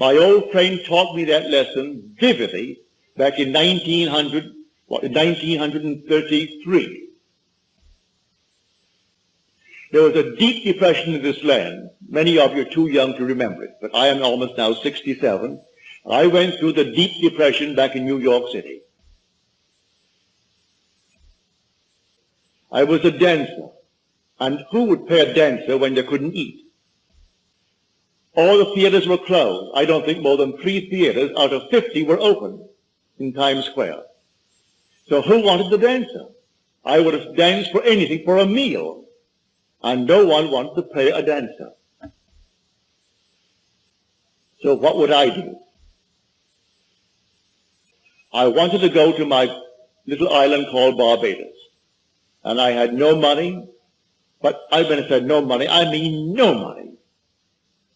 My old friend taught me that lesson vividly back in 1900, what, 1933. There was a deep depression in this land. Many of you are too young to remember it, but I am almost now 67. I went through the deep depression back in New York City. I was a dancer. And who would pay a dancer when they couldn't eat? All the theaters were closed. I don't think more than three theaters out of 50 were open in Times Square. So who wanted the dancer? I would have danced for anything, for a meal. And no one wanted to pay a dancer. So what would I do? I wanted to go to my little island called Barbados. And I had no money, but I when I said no money, I mean no money.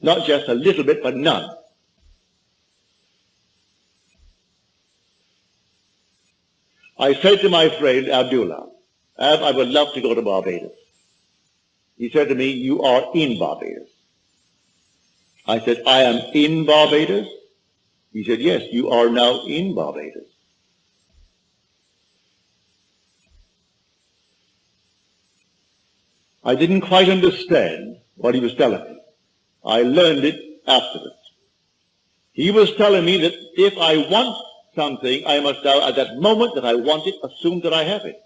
Not just a little bit, but none. I said to my friend Abdullah, Ab, I would love to go to Barbados. He said to me, you are in Barbados. I said, I am in Barbados? He said, yes, you are now in Barbados. I didn't quite understand what he was telling me. I learned it afterwards. He was telling me that if I want something, I must now, at that moment that I want it, assume that I have it.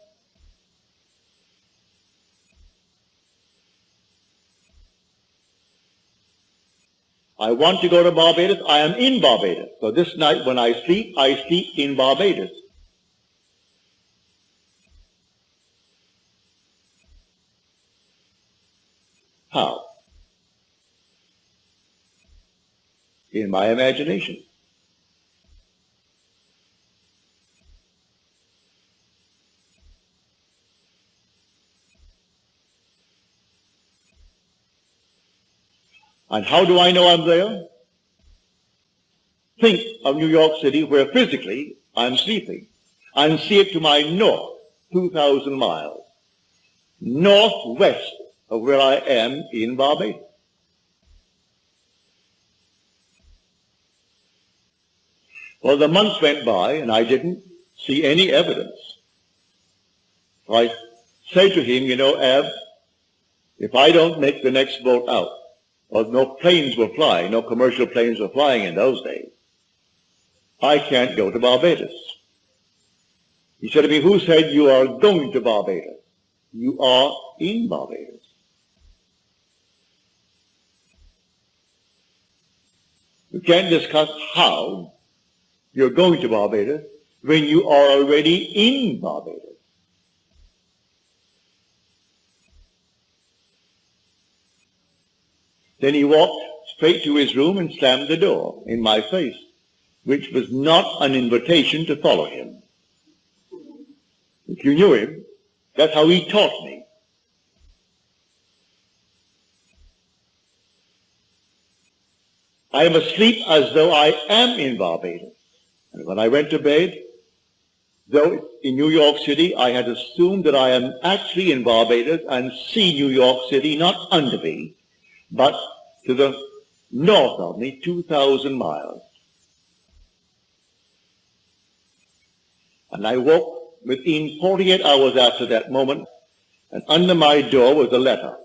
I want to go to Barbados. I am in Barbados. So this night when I sleep, I sleep in Barbados. How? In my imagination. And how do I know I'm there? Think of New York City where physically I'm sleeping and see it to my north, 2,000 miles, northwest of where I am in Barbados. Well, the months went by and I didn't see any evidence. I say to him, you know, Ab, if I don't make the next boat out, well, no planes were flying, no commercial planes were flying in those days. I can't go to Barbados. He said to me, who said you are going to Barbados? You are in Barbados. You can't discuss how you're going to Barbados when you are already in Barbados. Then he walked straight to his room and slammed the door in my face, which was not an invitation to follow him. If you knew him, that's how he taught me. I am asleep as though I am in Barbados. And when I went to bed, though in New York City, I had assumed that I am actually in Barbados and see New York City not under me, but to the north of me, 2,000 miles. And I woke within 48 hours after that moment, and under my door was a letter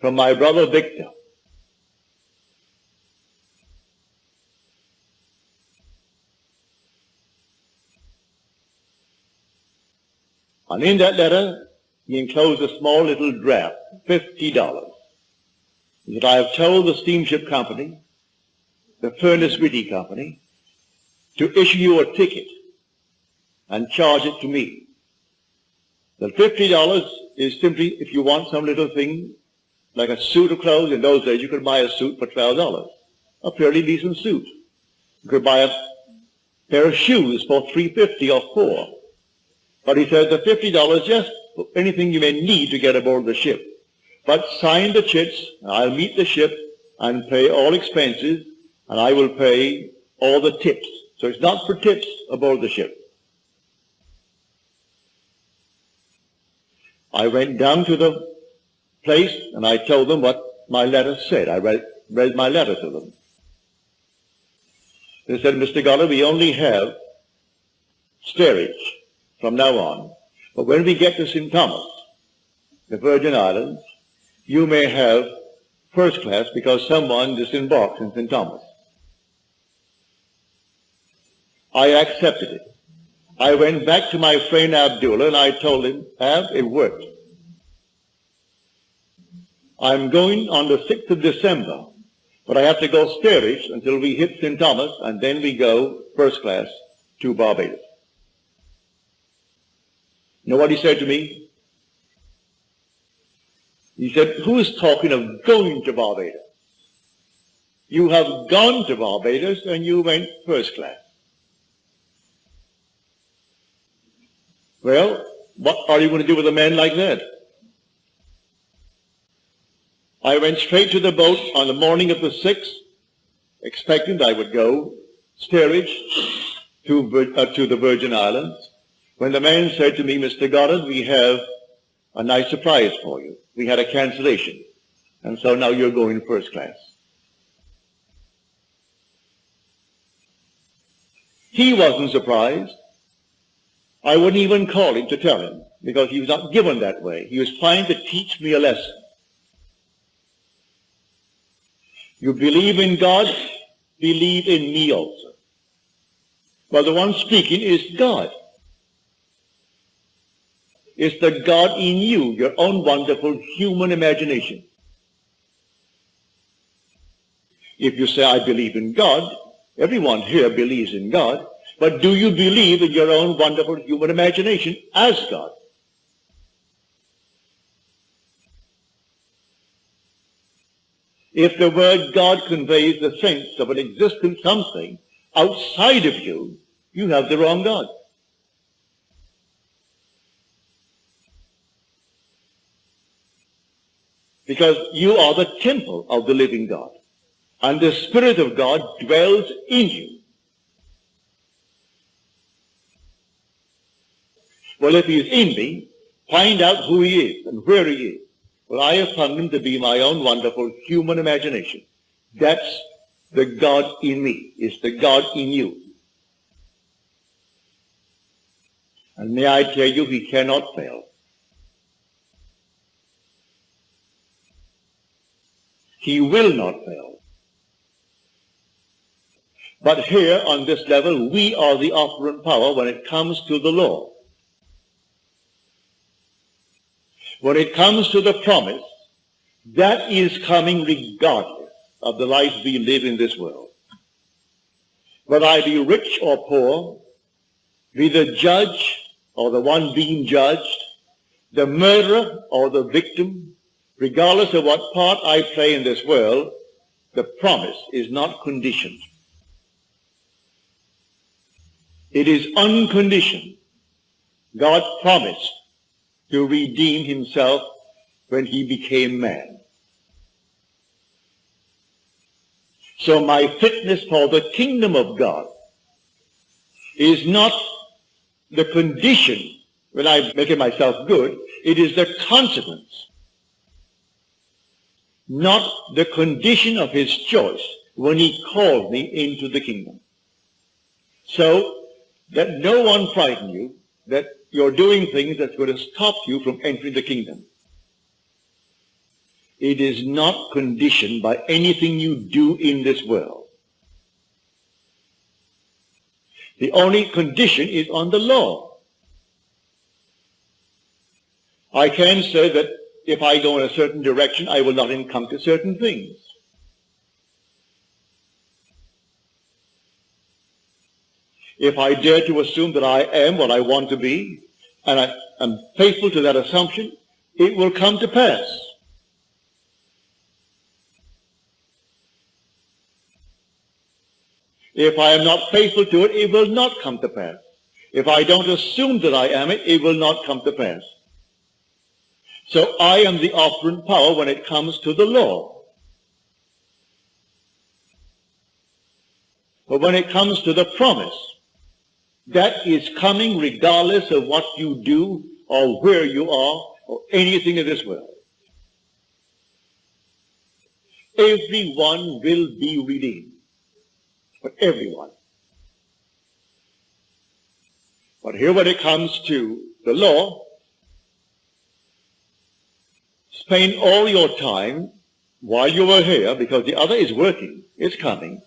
from my brother Victor. And in that letter, he enclosed a small little draft, $50. That I have told the steamship company, the Furness Withy Company, to issue you a ticket and charge it to me. The $50 is simply if you want some little thing like a suit of clothes. In those days, you could buy a suit for $12, a fairly decent suit. You could buy a pair of shoes for 350 or 4 But he says the $50 just anything you may need to get aboard the ship. But sign the chits, I'll meet the ship and pay all expenses, and I will pay all the tips. So it's not for tips aboard the ship. I went down to the place and I told them what my letter said. I read, read my letter to them. They said, Mr. Goddard, we only have steerage from now on. But when we get to St. Thomas, the Virgin Islands, you may have first class because someone disembarked in St. Thomas. I accepted it. I went back to my friend Abdullah and I told him, Ab, it worked. I'm going on the 6th of December, but I have to go steerage until we hit St. Thomas and then we go first class to Barbados. You know what he said to me? He said, who is talking of going to Barbados? You have gone to Barbados and you went first class. Well, what are you going to do with a man like that? I went straight to the boat on the morning of the 6th, expecting I would go steerage to, uh, to the Virgin Islands, when the man said to me, Mr. Goddard, we have a nice surprise for you. We had a cancellation, and so now you're going first class. He wasn't surprised. I wouldn't even call him to tell him because he was not given that way. He was trying to teach me a lesson. You believe in God, believe in me also. Well, the one speaking is God. It's the God in you, your own wonderful human imagination. If you say, I believe in God, everyone here believes in God, but do you believe in your own wonderful human imagination as God? If the word God conveys the sense of an existent something outside of you, you have the wrong God. Because you are the temple of the living God. And the Spirit of God dwells in you. Well, if he is in me, find out who he is and where he is. Well, I have found him to be my own wonderful human imagination. That's the God in me. It's the God in you. And may I tell you, he cannot fail. He will not fail. But here on this level, we are the operant power when it comes to the law. When it comes to the promise, that is coming regardless of the life we live in this world. Whether I be rich or poor, be the judge or the one being judged, the murderer or the victim, regardless of what part I play in this world, the promise is not conditioned. It is unconditioned. God promised to redeem himself when he became man. So my fitness for the kingdom of God is not the condition when I make myself good. It is the consequence, not the condition of his choice when he called me into the kingdom. So that no one frighten you that you're doing things that's going to stop you from entering the kingdom. It is not conditioned by anything you do in this world. The only condition is on the law. I can say that if I go in a certain direction, I will not encounter certain things. if I dare to assume that I am what I want to be, and I am faithful to that assumption, it will come to pass. If I am not faithful to it, it will not come to pass. If I don't assume that I am it, it will not come to pass. So I am the operant power when it comes to the law. But when it comes to the promise, that is coming regardless of what you do or where you are or anything in this world. Everyone will be redeemed. But everyone. But here when it comes to the law, spend all your time while you are here, because the other is working, is coming.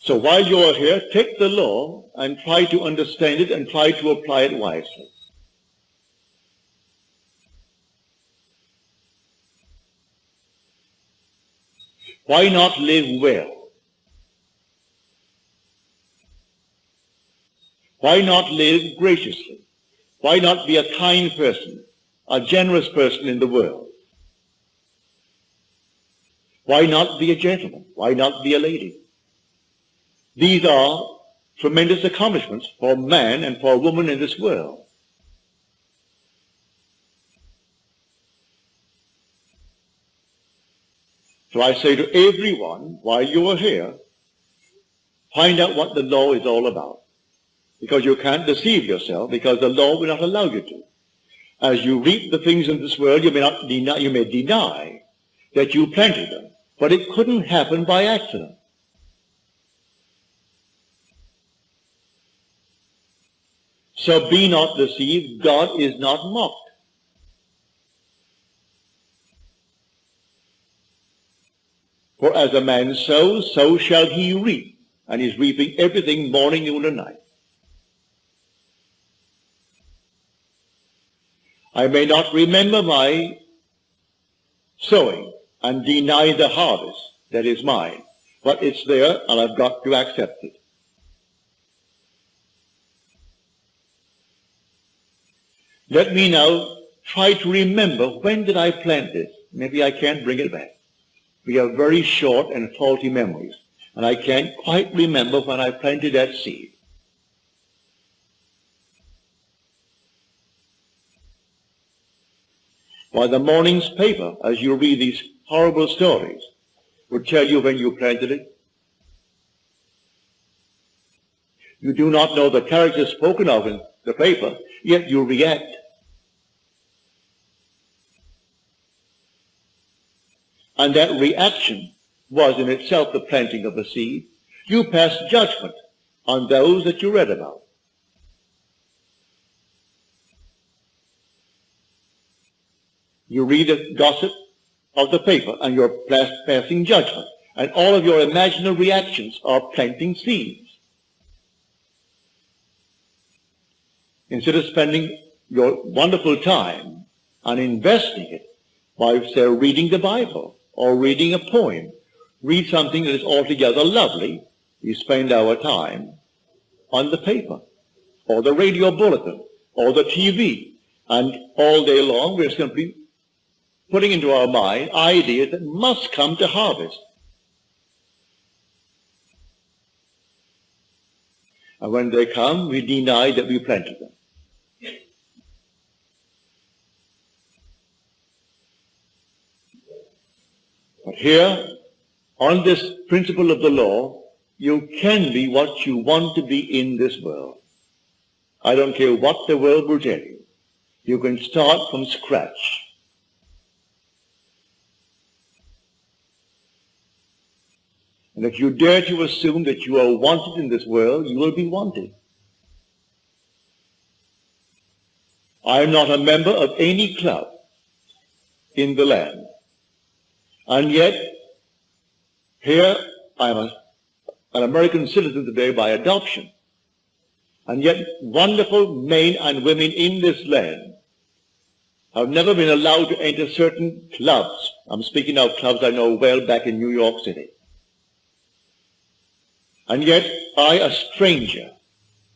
So while you are here, take the law and try to understand it and try to apply it wisely. Why not live well? Why not live graciously? Why not be a kind person, a generous person in the world? Why not be a gentleman? Why not be a lady? These are tremendous accomplishments for man and for woman in this world. So I say to everyone, while you are here, find out what the law is all about. Because you can't deceive yourself, because the law will not allow you to. As you reap the things in this world, you may, not deny, you may deny that you planted them. But it couldn't happen by accident. So be not deceived. God is not mocked. For as a man sows, so shall he reap. And he's reaping everything morning, noon, and night. I may not remember my sowing, and deny the harvest that is mine. But it's there, and I've got to accept it. Let me now try to remember when did I plant this. Maybe I can't bring it back. We have very short and faulty memories, and I can't quite remember when I planted that seed. Why, the morning's paper, as you read these horrible stories would tell you when you planted it. You do not know the character spoken of in the paper, yet you react. And that reaction was in itself the planting of the seed. You pass judgment on those that you read about. You read a gossip, of the paper and you're passing judgment. And all of your imaginary reactions are planting seeds. Instead of spending your wonderful time and investing it by, say, reading the Bible or reading a poem, read something that is altogether lovely, we spend our time on the paper or the radio bulletin or the TV. And all day long we're simply putting into our mind ideas that must come to harvest. And when they come, we deny that we planted them. But here, on this principle of the law, you can be what you want to be in this world. I don't care what the world will tell you. You can start from scratch. And if you dare to assume that you are wanted in this world, you will be wanted. I am not a member of any club in the land. And yet, here I am a, an American citizen today by adoption. And yet, wonderful men and women in this land have never been allowed to enter certain clubs. I'm speaking of clubs I know well back in New York City. And yet I, a stranger,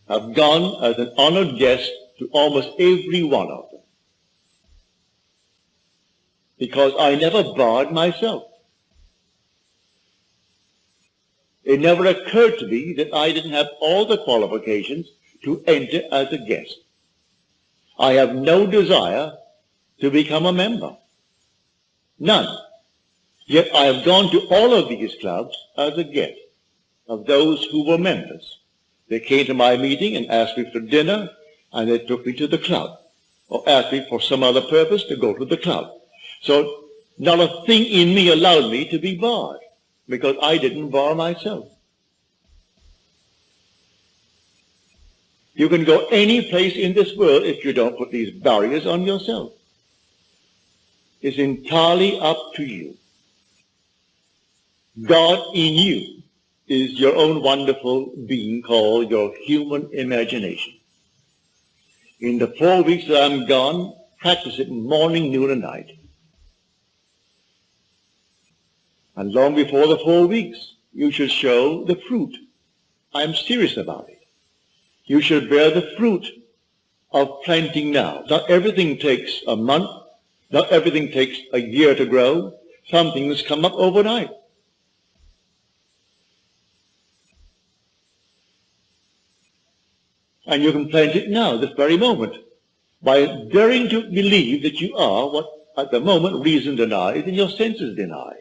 have gone as an honored guest to almost every one of them. Because I never barred myself. It never occurred to me that I didn't have all the qualifications to enter as a guest. I have no desire to become a member. None. Yet I have gone to all of these clubs as a guest of those who were members. They came to my meeting and asked me for dinner, and they took me to the club, or asked me for some other purpose to go to the club. So Not a thing in me allowed me to be barred because I didn't bar myself. You can go any place in this world if you don't put these barriers on yourself. It's entirely up to you. God in you is your own wonderful being called your human imagination. In the four weeks that I'm gone, practice it morning, noon, and night. And long before the four weeks, you should show the fruit. I'm serious about it. You should bear the fruit of planting now. Not everything takes a month. Not everything takes a year to grow. Some things come up overnight. And you can plant it now, this very moment, by daring to believe that you are what at the moment reason denies and your senses deny.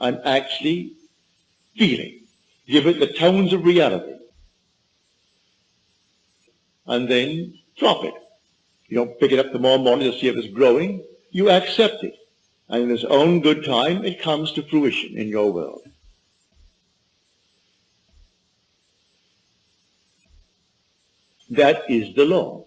And actually feeling. Give it the tones of reality. And then drop it. You don't pick it up tomorrow morning to see if it's growing. You accept it. And in its own good time, it comes to fruition in your world. That is the law.